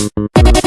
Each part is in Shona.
Thank you.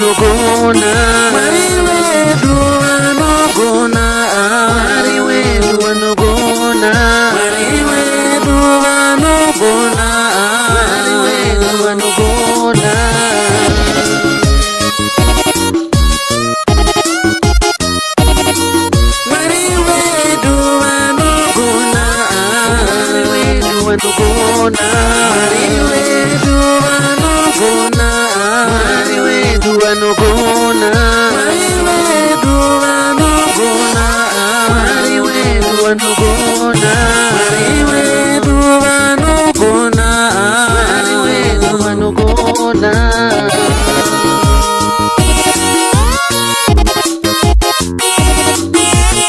如不能。bona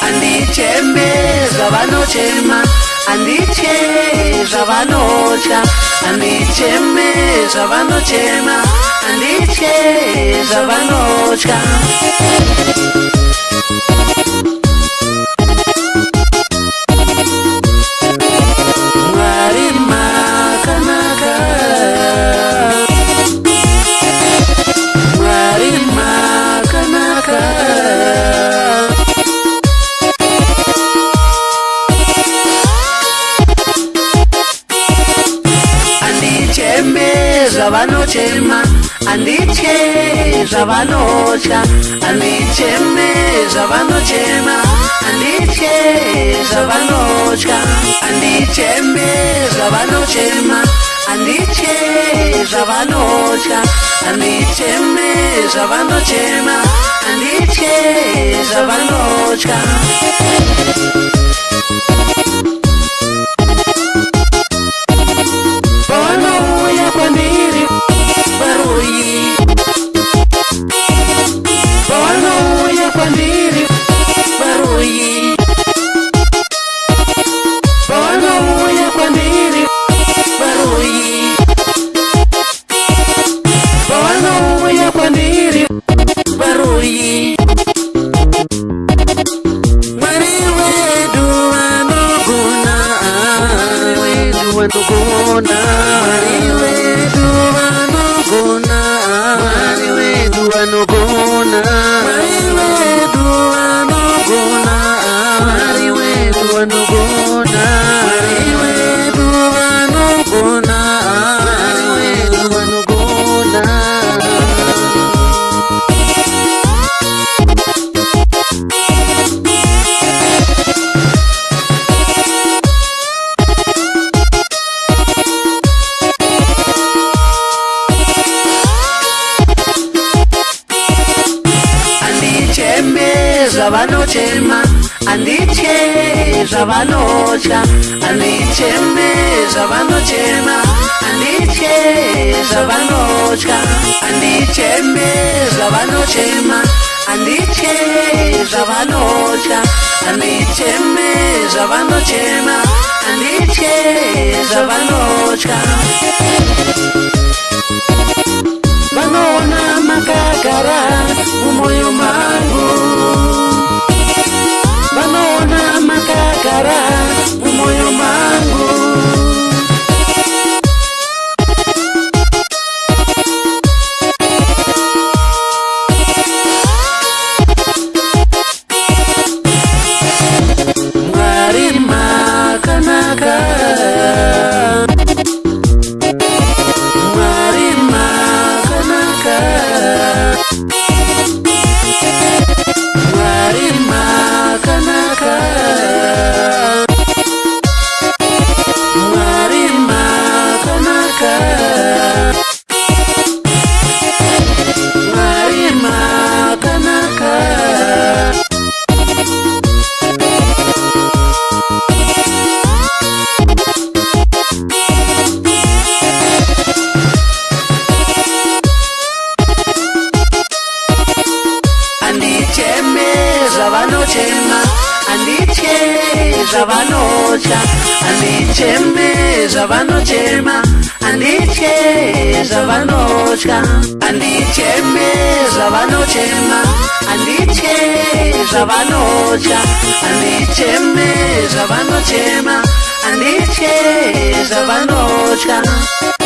handicheme zvavanochema handiche zvavanotya handicheme zvavanochema handiche zvavanotya zvavanochema handiche zvavanotya handicheme zvavanochema handiche zvavanotya handicheme zvavanochema handiche zvavanotya handicheme zvavanochema handiche zvavanotya Mona. zvavanochema handiche zvavanotya handicheme zvavanochema handiche zvavanotya handicheme zvavanochema handiche zvavanotya handicheme zvavanochema handiche zvavanotya zvavanotya handichembi zvavanochema handitye zvavanotya handichembi zvavanochema handitye zvavanotya handichembi zvavanochema handitye zvavanotya